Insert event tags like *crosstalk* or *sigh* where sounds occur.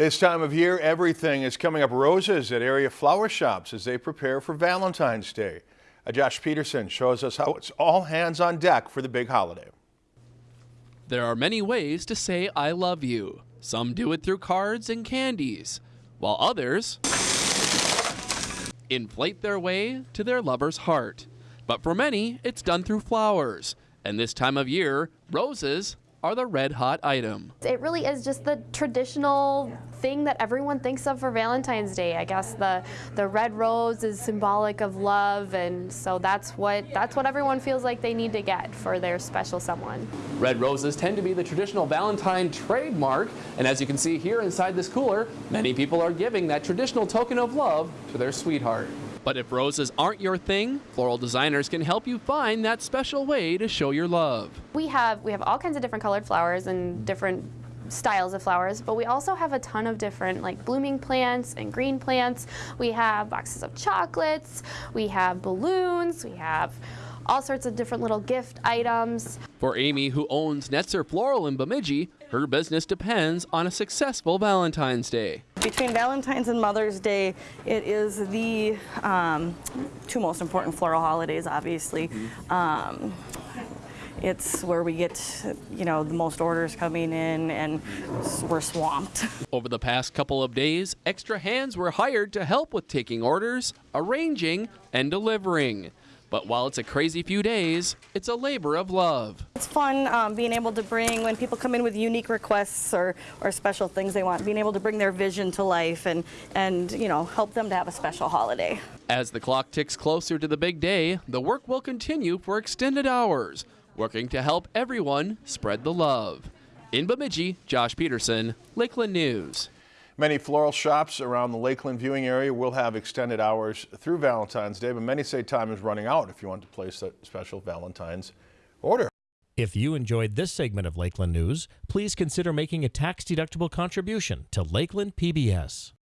This time of year, everything is coming up roses at area flower shops as they prepare for Valentine's Day. Uh, Josh Peterson shows us how it's all hands on deck for the big holiday. There are many ways to say I love you. Some do it through cards and candies, while others inflate their way to their lover's heart. But for many, it's done through flowers. And this time of year, roses are the red hot item. It really is just the traditional thing that everyone thinks of for Valentine's Day. I guess the the red rose is symbolic of love and so that's what that's what everyone feels like they need to get for their special someone. Red roses tend to be the traditional Valentine trademark and as you can see here inside this cooler, many people are giving that traditional token of love to their sweetheart. But if roses aren't your thing, floral designers can help you find that special way to show your love. We have we have all kinds of different colored flowers and different styles of flowers, but we also have a ton of different like blooming plants and green plants. We have boxes of chocolates, we have balloons, we have all sorts of different little gift items. For Amy, who owns Netzer Floral in Bemidji, her business depends on a successful Valentine's Day. Between Valentine's and Mother's Day, it is the um, two most important floral holidays, obviously. Mm-hmm. Um, it's where we get, you know, the most orders coming in and we're swamped. *laughs* Over the past couple of days, extra hands were hired to help with taking orders, arranging, and delivering. But while it's a crazy few days, it's a labor of love. It's fun um, being able to bring, when people come in with unique requests or, or special things they want, being able to bring their vision to life and, and, you know, help them to have a special holiday. As the clock ticks closer to the big day, the work will continue for extended hours, working to help everyone spread the love. In Bemidji, Josh Peterson, Lakeland News. Many floral shops around the Lakeland viewing area will have extended hours through Valentine's Day, but many say time is running out if you want to place a special Valentine's order. If you enjoyed this segment of Lakeland News, please consider making a tax-deductible contribution to Lakeland PBS.